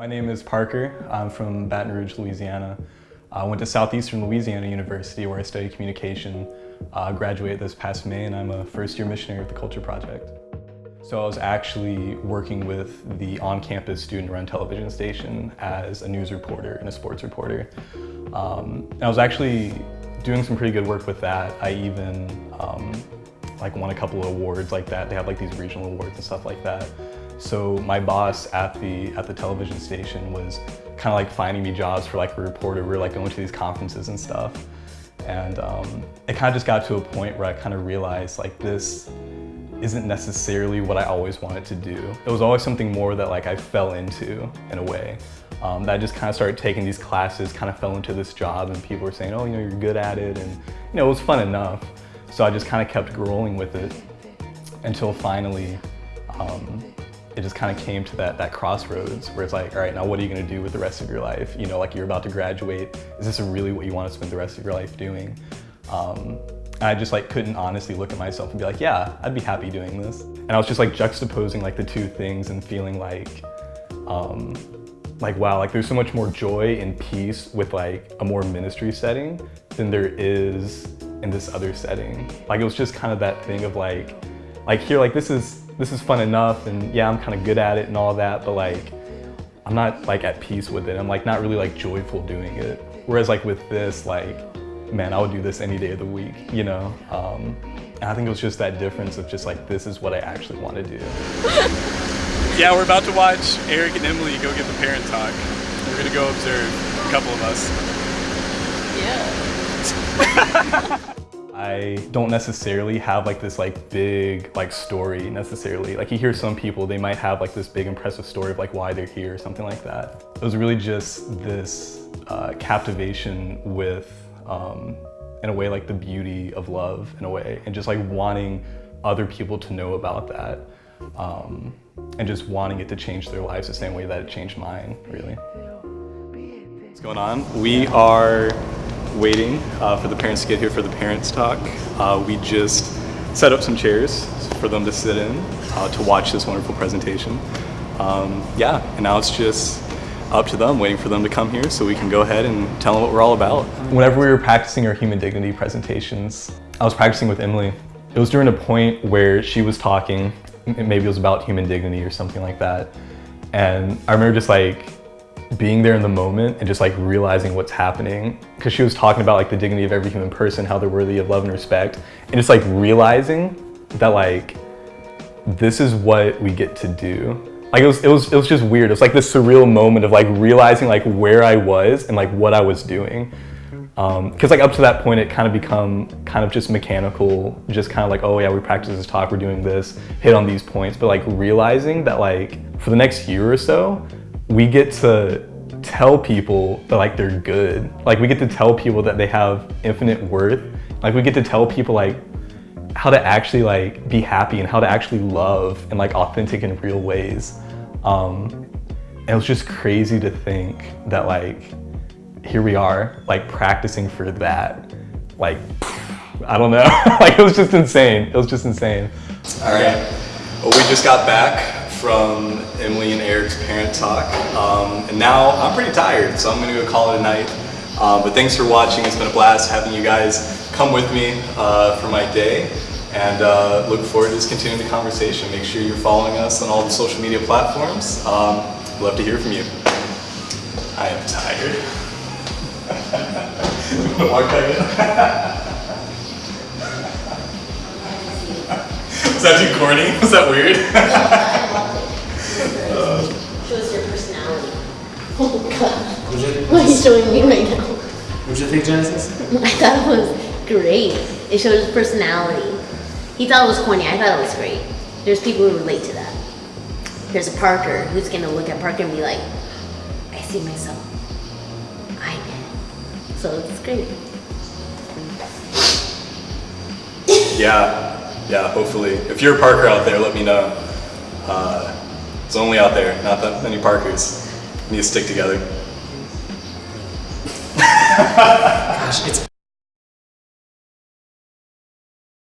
My name is Parker. I'm from Baton Rouge, Louisiana. I went to Southeastern Louisiana University where I studied communication. Uh, graduated this past May and I'm a first year missionary with the Culture Project. So I was actually working with the on-campus student-run television station as a news reporter and a sports reporter. Um, and I was actually doing some pretty good work with that. I even um, like won a couple of awards like that. They have like these regional awards and stuff like that. So my boss at the at the television station was kind of like finding me jobs for like a reporter. We were like going to these conferences and stuff. And um, it kind of just got to a point where I kind of realized like this isn't necessarily what I always wanted to do. It was always something more that like I fell into in a way. Um, that I just kind of started taking these classes, kind of fell into this job and people were saying, oh, you know, you're good at it. And, you know, it was fun enough. So I just kind of kept rolling with it until finally um, it just kind of came to that, that crossroads where it's like, all right, now what are you gonna do with the rest of your life? You know, like you're about to graduate. Is this really what you want to spend the rest of your life doing? Um, I just like couldn't honestly look at myself and be like, yeah, I'd be happy doing this. And I was just like juxtaposing like the two things and feeling like, um, like wow, like there's so much more joy and peace with like a more ministry setting than there is in this other setting. Like it was just kind of that thing of like, like here, like this is this is fun enough and yeah, I'm kind of good at it and all that, but like, I'm not like at peace with it. I'm like not really like joyful doing it. Whereas like with this, like, man, I would do this any day of the week, you know? Um, and I think it was just that difference of just like, this is what I actually want to do. yeah, we're about to watch Eric and Emily go get the parent talk. We're gonna go observe, a couple of us. Yeah. I don't necessarily have like this like big like story necessarily. Like you hear some people, they might have like this big impressive story of like why they're here or something like that. It was really just this uh, captivation with, um, in a way, like the beauty of love in a way, and just like wanting other people to know about that. Um, and just wanting it to change their lives the same way that it changed mine, really. What's going on? We are waiting uh, for the parents to get here for the parents talk. Uh, we just set up some chairs for them to sit in uh, to watch this wonderful presentation. Um, yeah, and now it's just up to them, waiting for them to come here so we can go ahead and tell them what we're all about. Whenever we were practicing our human dignity presentations, I was practicing with Emily. It was during a point where she was talking, maybe it was about human dignity or something like that. And I remember just like being there in the moment and just like realizing what's happening. Because she was talking about like the dignity of every human person how they're worthy of love and respect. And just like realizing that like this is what we get to do. Like it was it was it was just weird. It was like this surreal moment of like realizing like where i was and like what i was doing. Um, because um, like up to that point it kind of become kind of just mechanical just kind of like oh yeah we practice this talk we're doing this hit on these points. But like realizing that like for the next year or so we get to tell people that like they're good. Like we get to tell people that they have infinite worth. Like we get to tell people like how to actually like be happy and how to actually love in like authentic and real ways. Um, and it was just crazy to think that like, here we are like practicing for that. Like, I don't know, like it was just insane. It was just insane. All right, well, we just got back from Emily and Eric's parent talk. Um, and now I'm pretty tired, so I'm gonna go call it a night. Uh, but thanks for watching. It's been a blast having you guys come with me uh, for my day. And uh, look forward to just continuing the conversation. Make sure you're following us on all the social media platforms. Um, love to hear from you. I am tired. Walk back in. Was that too corny? Is that weird? Oh god. What are you showing me right now? What did you think, Genesis? I thought it was great. It showed his personality. He thought it was corny. I thought it was great. There's people who relate to that. There's a Parker who's gonna look at Parker and be like, I see myself. I did. So it's great. yeah, yeah, hopefully. If you're a Parker out there, let me know. Uh, it's only out there, not that many Parkers. Need to stick together. Gosh, it's